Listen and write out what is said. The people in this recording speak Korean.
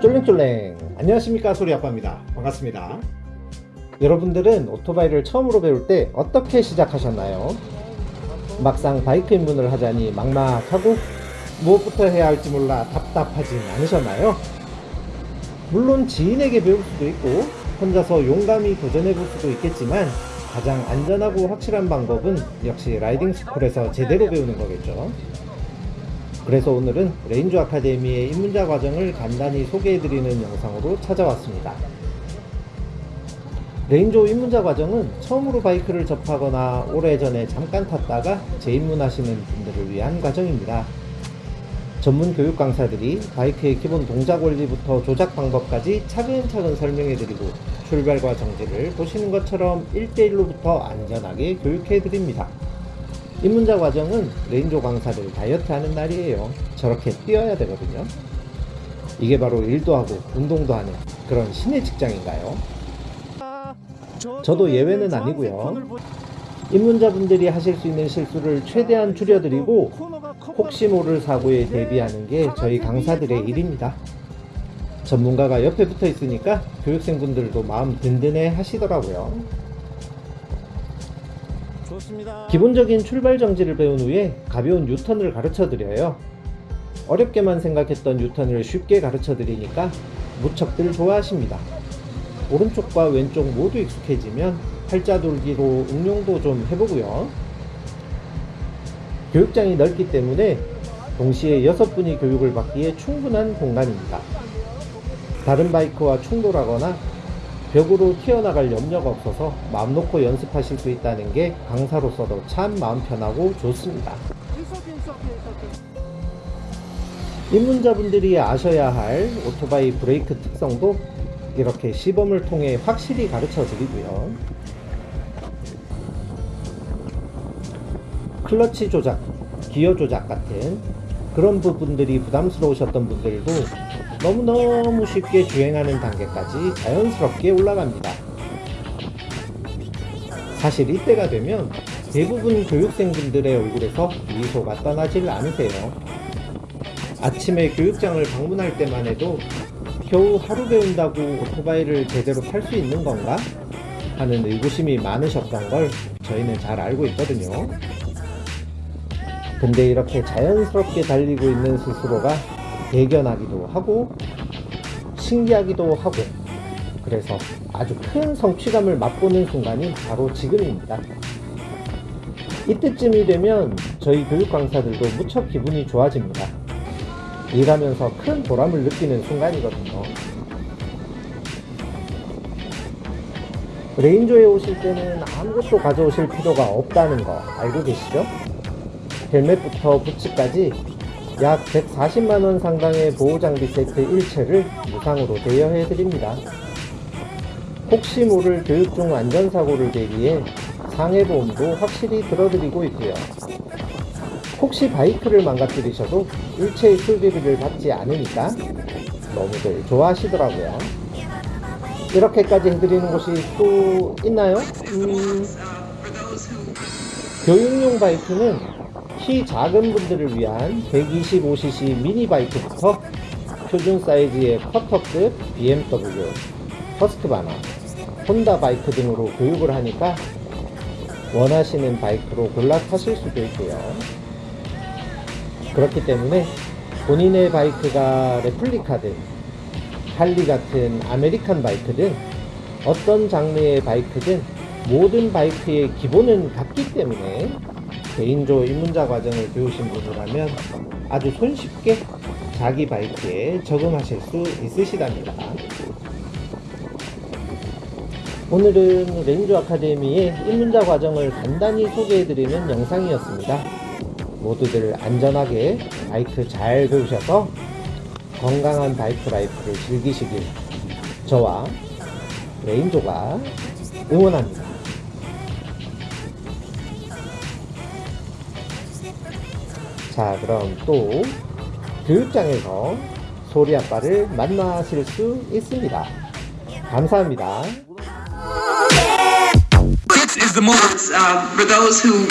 쫄랭쫄랭 안녕하십니까 소리아빠입니다 반갑습니다 여러분들은 오토바이를 처음으로 배울 때 어떻게 시작하셨나요? 막상 바이크 입문을 하자니 막막하고 무엇부터 해야 할지 몰라 답답하진 않으셨나요? 물론 지인에게 배울 수도 있고 혼자서 용감히 도전해 볼 수도 있겠지만 가장 안전하고 확실한 방법은 역시 라이딩 스쿨에서 제대로 배우는 거겠죠 그래서 오늘은 레인저 아카데미의 입문자 과정을 간단히 소개해드리는 영상으로 찾아왔습니다. 레인저 입문자 과정은 처음으로 바이크를 접하거나 오래전에 잠깐 탔다가 재입문하시는 분들을 위한 과정입니다. 전문 교육 강사들이 바이크의 기본 동작 원리부터 조작 방법까지 차근차근 설명해드리고 출발과 정지를 보시는 것처럼 1대1로부터 안전하게 교육해드립니다. 입문자 과정은 레인조 강사들 다이어트 하는 날이에요 저렇게 뛰어야 되거든요 이게 바로 일도 하고 운동도 하는 그런 신의 직장인가요? 저도 예외는 아니고요 입문자분들이 하실 수 있는 실수를 최대한 줄여드리고 혹시 모를 사고에 대비하는 게 저희 강사들의 일입니다 전문가가 옆에 붙어 있으니까 교육생분들도 마음 든든해 하시더라고요. 기본적인 출발 정지를 배운 후에 가벼운 유턴을 가르쳐 드려요. 어렵게만 생각했던 유턴을 쉽게 가르쳐 드리니까 무척들 좋아하십니다. 오른쪽과 왼쪽 모두 익숙해지면 팔자 돌기로 응용도 좀 해보고요. 교육장이 넓기 때문에 동시에 6분이 교육을 받기에 충분한 공간입니다. 다른 바이크와 충돌하거나 벽으로 튀어나갈 염려가 없어서 마음 놓고 연습하실 수 있다는 게 강사로서도 참 마음 편하고 좋습니다. 입문자분들이 아셔야 할 오토바이 브레이크 특성도 이렇게 시범을 통해 확실히 가르쳐 드리고요. 클러치 조작, 기어 조작 같은 그런 부분들이 부담스러우셨던 분들도 너무너무 쉽게 주행하는 단계까지 자연스럽게 올라갑니다. 사실 이때가 되면 대부분 교육생분들의 얼굴에서 미소가 떠나질 않으세요. 아침에 교육장을 방문할 때만 해도 겨우 하루 배운다고 오토바이를 제대로 탈 수 있는 건가? 하는 의구심이 많으셨던 걸 저희는 잘 알고 있거든요. 근데 이렇게 자연스럽게 달리고 있는 스스로가 대견하기도 하고 신기하기도 하고 그래서 아주 큰 성취감을 맛보는 순간이 바로 지금입니다. 이때쯤이 되면 저희 교육 강사들도 무척 기분이 좋아집니다. 일하면서 큰 보람을 느끼는 순간이거든요. 레인저에 오실 때는 아무것도 가져오실 필요가 없다는 거 알고 계시죠? 헬멧부터 부츠까지 약 140만원 상당의 보호장비 세트 일체를 무상으로 대여해 드립니다. 혹시 모를 교육 중 안전사고를 대비해 상해보험도 확실히 들어드리고 있고요. 혹시 바이크를 망가뜨리셔도 일체의 수리비를 받지 않으니까 너무들 좋아하시더라고요. 이렇게까지 해드리는 곳이 또 있나요? 음... 교육용 바이크는 키 작은 분들을 위한 125cc 미니 바이크부터 표준 사이즈의 quarter급 BMW, 허스크바나, 혼다 바이크 등으로 교육을 하니까 원하시는 바이크로 골라 타실 수도 있고요. 그렇기 때문에 본인의 바이크가 replica든 할리 같은 아메리칸 바이크든 어떤 장르의 바이크든 모든 바이크의 기본은 같기 때문에 개인조 입문자 과정을 배우신 분이라면 아주 손쉽게 자기 바이크에 적응하실 수 있으시답니다. 오늘은 렌즈 아카데미의 입문자 과정을 간단히 소개해드리는 영상이었습니다. 모두들 안전하게 바이크 잘 배우셔서 건강한 바이크 life를 즐기시길 저와 레인조가 응원합니다. 자 그럼 또 교육장에서 소리 아빠를 만나실 수 있습니다 감사합니다 This is the moment uh, for those who